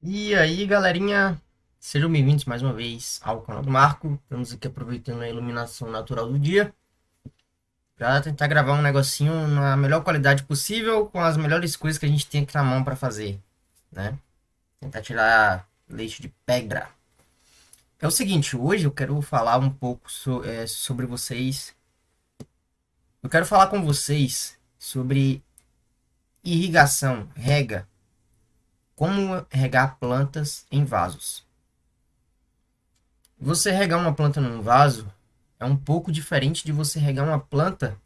E aí, galerinha, sejam bem-vindos mais uma vez ao canal do Marco. Estamos aqui aproveitando a iluminação natural do dia para tentar gravar um negocinho na melhor qualidade possível, com as melhores coisas que a gente tem aqui na mão para fazer, né? Tentar tirar leite de pedra. É o seguinte, hoje eu quero falar um pouco so, é, sobre vocês. Eu quero falar com vocês sobre irrigação, rega como regar plantas em vasos. Você regar uma planta num vaso é um pouco diferente de você regar uma planta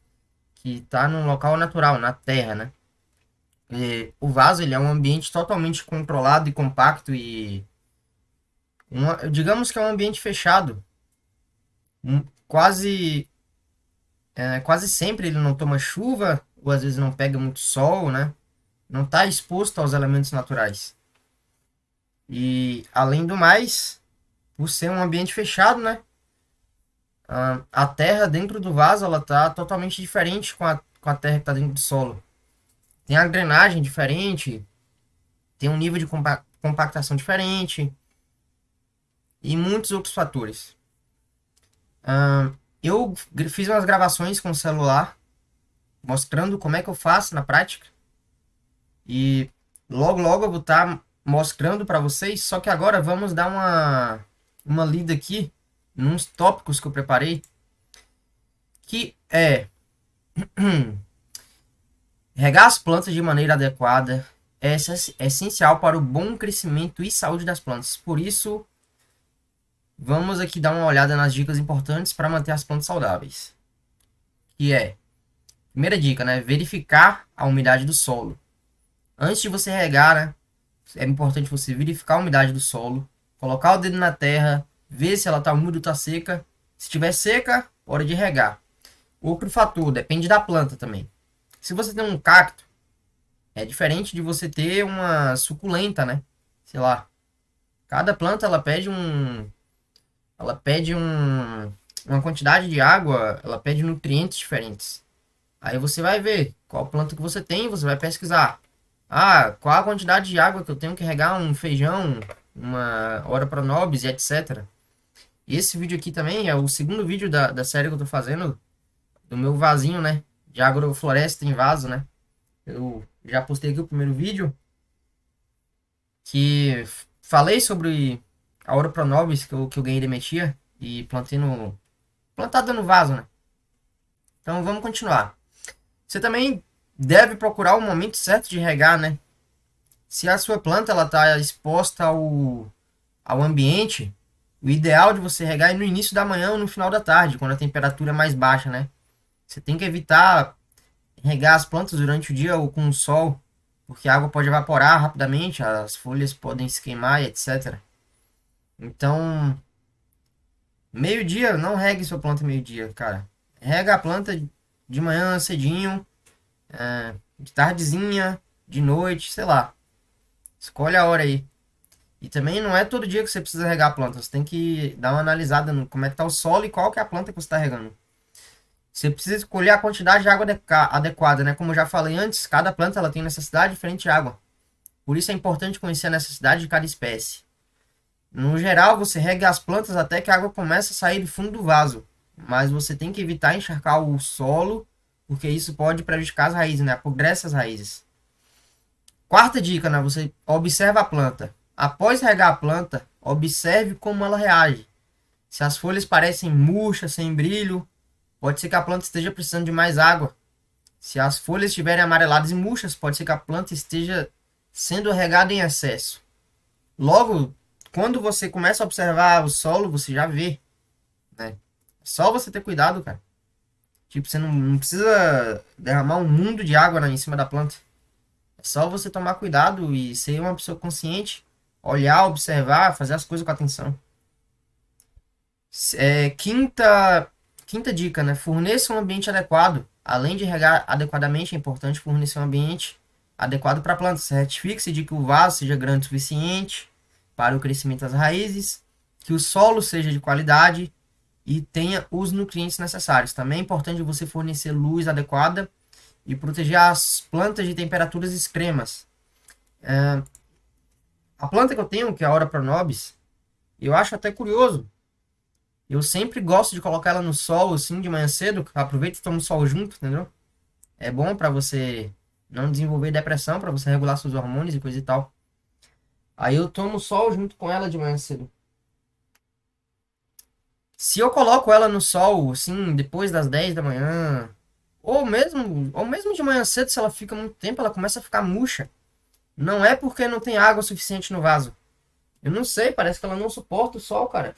que está num local natural, na terra, né? E o vaso ele é um ambiente totalmente controlado e compacto e uma, digamos que é um ambiente fechado. Um, quase é, quase sempre ele não toma chuva ou às vezes não pega muito sol, né? Não está exposto aos elementos naturais. E, além do mais, por ser um ambiente fechado, né? A terra dentro do vaso, ela tá totalmente diferente com a, com a terra que está dentro do solo. Tem a drenagem diferente, tem um nível de compactação diferente e muitos outros fatores. eu fiz umas gravações com o celular mostrando como é que eu faço na prática e logo, logo eu vou estar tá mostrando para vocês. Só que agora vamos dar uma, uma lida aqui nos tópicos que eu preparei. Que é... Regar as plantas de maneira adequada é essencial para o bom crescimento e saúde das plantas. Por isso, vamos aqui dar uma olhada nas dicas importantes para manter as plantas saudáveis. Que é, primeira dica, né? Verificar a umidade do solo. Antes de você regar, né? É importante você verificar a umidade do solo, colocar o dedo na terra, ver se ela está úmida ou está seca. Se estiver seca, hora de regar. Outro fator, depende da planta também. Se você tem um cacto, é diferente de você ter uma suculenta, né? Sei lá. Cada planta ela pede um ela pede um uma quantidade de água, ela pede nutrientes diferentes. Aí você vai ver qual planta que você tem, você vai pesquisar. Ah, qual a quantidade de água que eu tenho que regar um feijão, uma hora para nobis e etc. Esse vídeo aqui também é o segundo vídeo da, da série que eu tô fazendo do meu vasinho, né? De agrofloresta em vaso, né? Eu já postei aqui o primeiro vídeo que falei sobre a hora para nobis que eu, que eu ganhei de metia e plantei no plantada no vaso, né? Então vamos continuar. Você também deve procurar o momento certo de regar, né? Se a sua planta está exposta ao, ao ambiente, o ideal de você regar é no início da manhã ou no final da tarde, quando a temperatura é mais baixa, né? Você tem que evitar regar as plantas durante o dia ou com o sol, porque a água pode evaporar rapidamente, as folhas podem se queimar, etc. Então, meio-dia, não regue sua planta meio-dia, cara. Rega a planta de manhã cedinho, é, de tardezinha, de noite, sei lá. Escolhe a hora aí. E também não é todo dia que você precisa regar a planta. Você tem que dar uma analisada no como é que tá o solo e qual que é a planta que você está regando. Você precisa escolher a quantidade de água adequada, né? Como eu já falei antes, cada planta ela tem necessidade diferente de água. Por isso é importante conhecer a necessidade de cada espécie. No geral, você rega as plantas até que a água comece a sair do fundo do vaso. Mas você tem que evitar encharcar o solo porque isso pode prejudicar as raízes, né? Apodrece as raízes. Quarta dica, né? Você observa a planta. Após regar a planta, observe como ela reage. Se as folhas parecem murchas, sem brilho, pode ser que a planta esteja precisando de mais água. Se as folhas estiverem amareladas e murchas, pode ser que a planta esteja sendo regada em excesso. Logo, quando você começa a observar o solo, você já vê. Né? É só você ter cuidado, cara. Tipo, você não, não precisa derramar um mundo de água em cima da planta. É só você tomar cuidado e ser uma pessoa consciente, olhar, observar, fazer as coisas com atenção. É, quinta, quinta dica, né? Forneça um ambiente adequado. Além de regar adequadamente, é importante fornecer um ambiente adequado para a planta. Certifique-se de que o vaso seja grande o suficiente para o crescimento das raízes, que o solo seja de qualidade e tenha os nutrientes necessários. Também é importante você fornecer luz adequada e proteger as plantas de temperaturas extremas. É, a planta que eu tenho, que é a Ora Pronobis, eu acho até curioso. Eu sempre gosto de colocar ela no sol, assim, de manhã cedo. Aproveita e toma o sol junto, entendeu? É bom para você não desenvolver depressão, para você regular seus hormônios e coisa e tal. Aí eu tomo sol junto com ela de manhã cedo. Se eu coloco ela no sol, assim, depois das 10 da manhã, ou mesmo, ou mesmo de manhã cedo, se ela fica muito tempo, ela começa a ficar murcha. Não é porque não tem água suficiente no vaso. Eu não sei, parece que ela não suporta o sol, cara.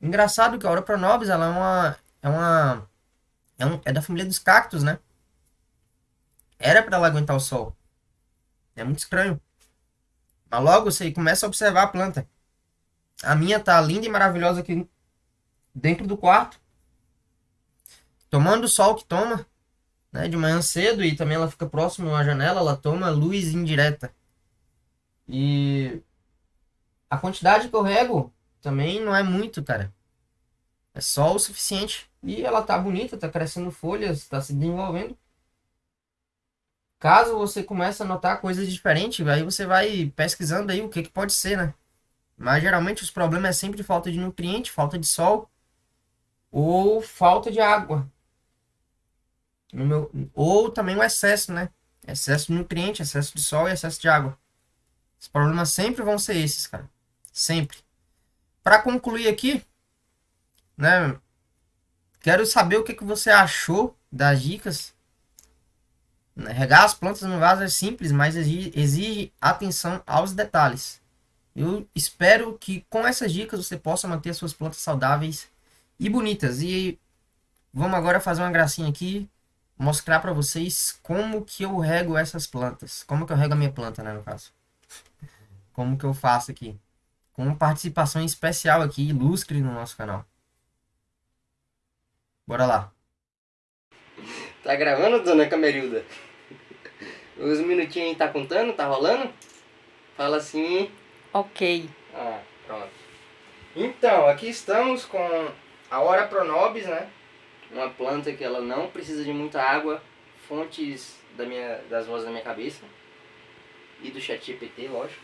Engraçado que a Ora Pronobis, ela é uma é uma é, um, é da família dos cactos, né? Era para ela aguentar o sol. É muito estranho. Mas logo você começa a observar a planta. A minha tá linda e maravilhosa aqui dentro do quarto. Tomando o sol que toma, né, de manhã cedo e também ela fica próximo à janela, ela toma luz indireta. E a quantidade que eu rego também não é muito, cara. É só o suficiente. E ela tá bonita, tá crescendo folhas, tá se desenvolvendo. Caso você comece a notar coisas diferentes, aí você vai pesquisando aí o que, que pode ser, né? Mas geralmente os problemas é sempre falta de nutriente, falta de sol ou falta de água. Meu, ou também o excesso, né? Excesso de nutriente, excesso de sol e excesso de água. Os problemas sempre vão ser esses, cara. Sempre. Para concluir aqui, né? Quero saber o que, que você achou das dicas regar as plantas no vaso é simples, mas exige atenção aos detalhes. Eu espero que com essas dicas você possa manter suas plantas saudáveis e bonitas. E vamos agora fazer uma gracinha aqui, mostrar para vocês como que eu rego essas plantas. Como que eu rego a minha planta, né, no caso. Como que eu faço aqui. Com uma participação especial aqui, ilustre no nosso canal. Bora lá. Tá gravando, dona Camerilda? Os minutinhos aí tá contando? Tá rolando? Fala assim. Ok. Ah, pronto. Então, aqui estamos com a Ora Pronobis, né? Uma planta que ela não precisa de muita água. Fontes da minha, das vozes da minha cabeça. E do chat GPT, lógico.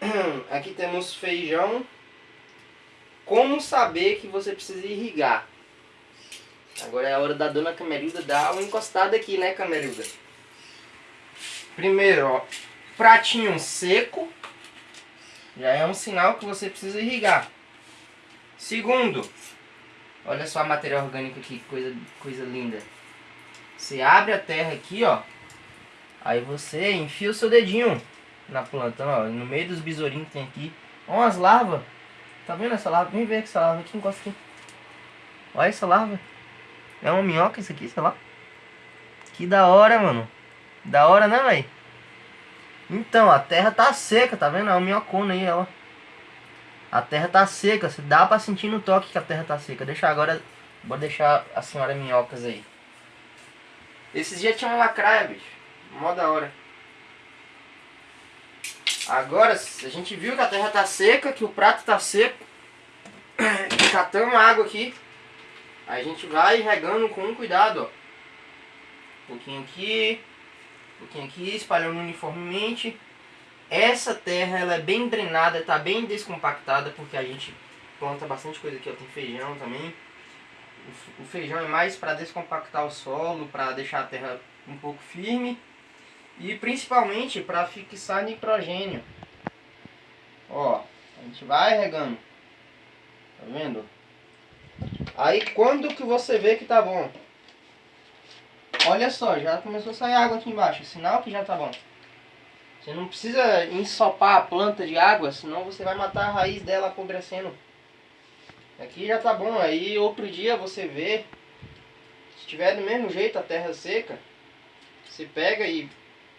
Aqui temos feijão. Como saber que você precisa irrigar? Agora é a hora da dona Camerilda dar uma encostada aqui, né, Camerilda? Primeiro, ó, pratinho seco. Já é um sinal que você precisa irrigar. Segundo, olha só a matéria orgânica aqui, coisa, coisa linda. Você abre a terra aqui, ó. Aí você enfia o seu dedinho na planta, ó. No meio dos besourinhos que tem aqui. Ó umas larvas. Tá vendo essa larva? Vem ver essa larva aqui, encosta aqui. Olha essa larva. É uma minhoca isso aqui, sei lá. Que da hora, mano. Da hora, né, velho? Então, a terra tá seca, tá vendo? É uma minhocona aí, ó. A terra tá seca, você dá pra sentir no toque que a terra tá seca. Deixa agora, vou deixar a senhora minhocas aí. Esses dias tinha uma lacraia, bicho. Mó da hora. Agora, a gente viu que a terra tá seca, que o prato tá seco. Catamos água aqui. Aí a gente vai regando com cuidado, ó. Um pouquinho aqui, um pouquinho aqui, espalhando uniformemente. Essa terra ela é bem drenada, está bem descompactada, porque a gente planta bastante coisa aqui, ó, tem feijão também. O feijão é mais para descompactar o solo, para deixar a terra um pouco firme e principalmente para fixar nitrogênio. Ó, a gente vai regando. Tá vendo? Aí quando que você vê que tá bom? Olha só, já começou a sair água aqui embaixo, sinal que já tá bom. Você não precisa ensopar a planta de água, senão você vai matar a raiz dela apodrecendo. Aqui já tá bom, aí outro dia você vê, se tiver do mesmo jeito a terra seca, você pega e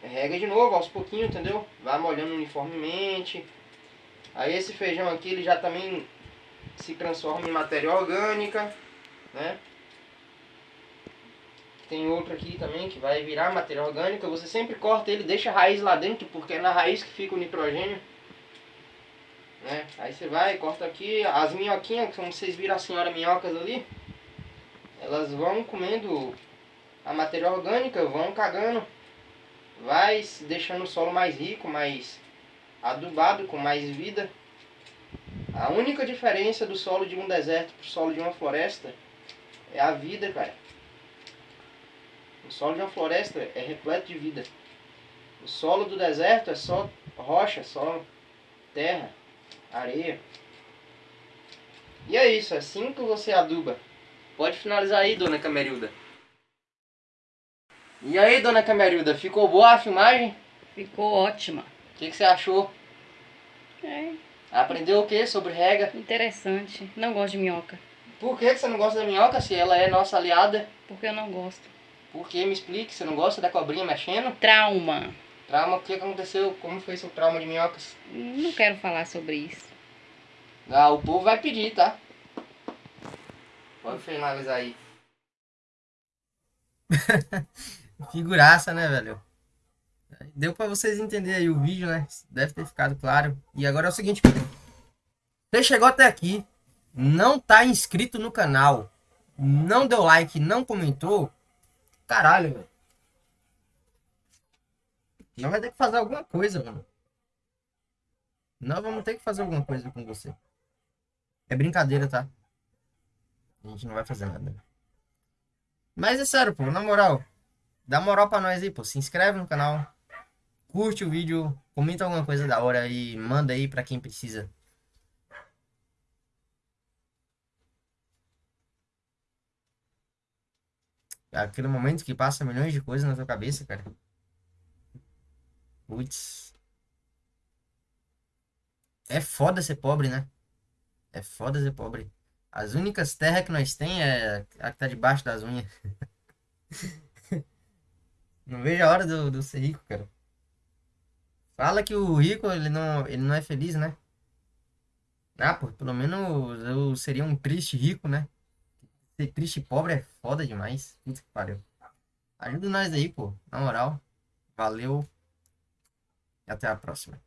rega de novo aos pouquinhos, entendeu? Vai molhando uniformemente. Aí esse feijão aqui ele já também se transforma em matéria orgânica, né? Tem outro aqui também que vai virar matéria orgânica. Você sempre corta ele, deixa a raiz lá dentro, porque é na raiz que fica o nitrogênio. Né? Aí você vai, corta aqui. As minhoquinhas, como vocês viram a senhora minhocas ali, elas vão comendo a matéria orgânica, vão cagando. Vai deixando o solo mais rico, mais, adubado com mais vida. A única diferença do solo de um deserto para o solo de uma floresta é a vida, cara. O solo de uma floresta é repleto de vida. O solo do deserto é só rocha, só terra, areia. E é isso, é assim que você aduba. Pode finalizar aí, dona Camerilda. E aí, dona Camerilda, ficou boa a filmagem? Ficou ótima. O que, que você achou? É, Aprendeu o que sobre rega? interessante. Não gosto de minhoca. Por que, que você não gosta da minhoca se ela é nossa aliada? Porque eu não gosto. Por que? Me explique, você não gosta da cobrinha mexendo? Trauma. Trauma, o que aconteceu? Como foi seu trauma de minhocas? Não quero falar sobre isso. Ah, o povo vai pedir, tá? Pode finalizar aí. Figuraça, né, velho? Deu pra vocês entenderem aí o vídeo, né? Deve ter ficado claro. E agora é o seguinte, você chegou até aqui, não tá inscrito no canal, não deu like, não comentou, caralho, velho. Não vai ter que fazer alguma coisa, mano. Nós vamos ter que fazer alguma coisa com você. É brincadeira, tá? A gente não vai fazer nada. Mas é sério, pô, na moral. Dá moral pra nós aí, pô. Se inscreve no canal. Curte o vídeo. Comenta alguma coisa da hora e manda aí pra quem precisa. Aquele momento que passa milhões de coisas na tua cabeça, cara. Putz. É foda ser pobre, né? É foda ser pobre. As únicas terras que nós tem é a que tá debaixo das unhas. Não vejo a hora do, do ser rico, cara. Fala que o rico, ele não, ele não é feliz, né? Ah, pô, pelo menos eu seria um triste rico, né? Ser triste e pobre é foda demais. Puta que pariu. Ajuda nós aí, pô. Na moral. Valeu. E até a próxima.